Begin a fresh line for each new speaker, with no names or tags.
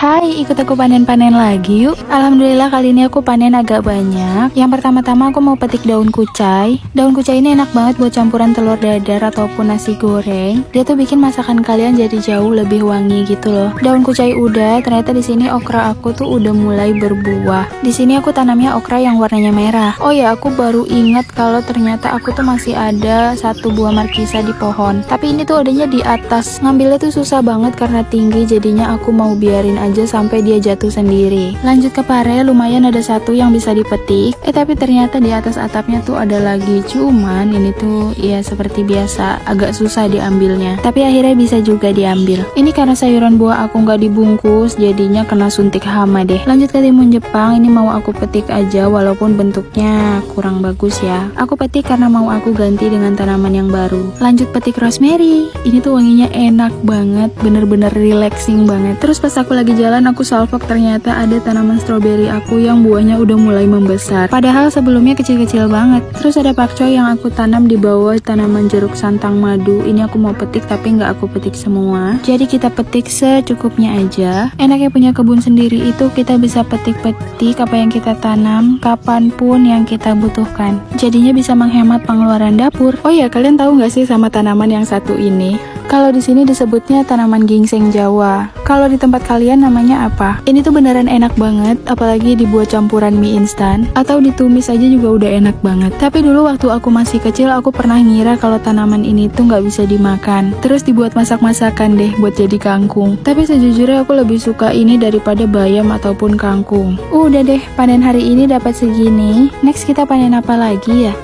Hai, ikut aku panen-panen lagi yuk. Alhamdulillah kali ini aku panen agak banyak. Yang pertama-tama aku mau petik daun kucai. Daun kucai ini enak banget buat campuran telur dadar ataupun nasi goreng. Dia tuh bikin masakan kalian jadi jauh lebih wangi gitu loh. Daun kucai udah, ternyata di sini okra aku tuh udah mulai berbuah. Di sini aku tanamnya okra yang warnanya merah. Oh ya, aku baru ingat kalau ternyata aku tuh masih ada satu buah markisa di pohon. Tapi ini tuh adanya di atas. Ngambilnya tuh susah banget karena tinggi Jadinya aku mau biarin aja sampai dia jatuh sendiri. Lanjut ke pare lumayan ada satu yang bisa dipetik. Eh tapi ternyata di atas atapnya tuh ada lagi. Cuman ini tuh ya seperti biasa agak susah diambilnya. Tapi akhirnya bisa juga diambil. Ini karena sayuran buah aku nggak dibungkus jadinya kena suntik hama deh. Lanjut ke timun Jepang ini mau aku petik aja walaupun bentuknya kurang bagus ya. Aku petik karena mau aku ganti dengan tanaman yang baru. Lanjut petik rosemary. Ini tuh wanginya enak banget bener-bener relaxing banget. Terus pas aku lagi jalan aku salvok ternyata ada tanaman stroberi aku yang buahnya udah mulai membesar. Padahal sebelumnya kecil-kecil banget. Terus ada pakcoy yang aku tanam di bawah tanaman jeruk santang madu. Ini aku mau petik tapi nggak aku petik semua. Jadi kita petik secukupnya aja. Enaknya punya kebun sendiri itu kita bisa petik-petik apa yang kita tanam kapan pun yang kita butuhkan. Jadinya bisa menghemat pengeluaran dapur. Oh ya, kalian tahu nggak sih sama tanaman yang satu ini? Kalau di sini disebutnya tanaman gingseng Jawa. Kalau di tempat kalian namanya apa? Ini tuh beneran enak banget, apalagi dibuat campuran mie instan atau ditumis aja juga udah enak banget. Tapi dulu waktu aku masih kecil aku pernah ngira kalau tanaman ini tuh nggak bisa dimakan. Terus dibuat masak-masakan deh buat jadi kangkung. Tapi sejujurnya aku lebih suka ini daripada bayam ataupun kangkung. Udah deh, panen hari ini dapat segini. Next kita panen apa lagi ya?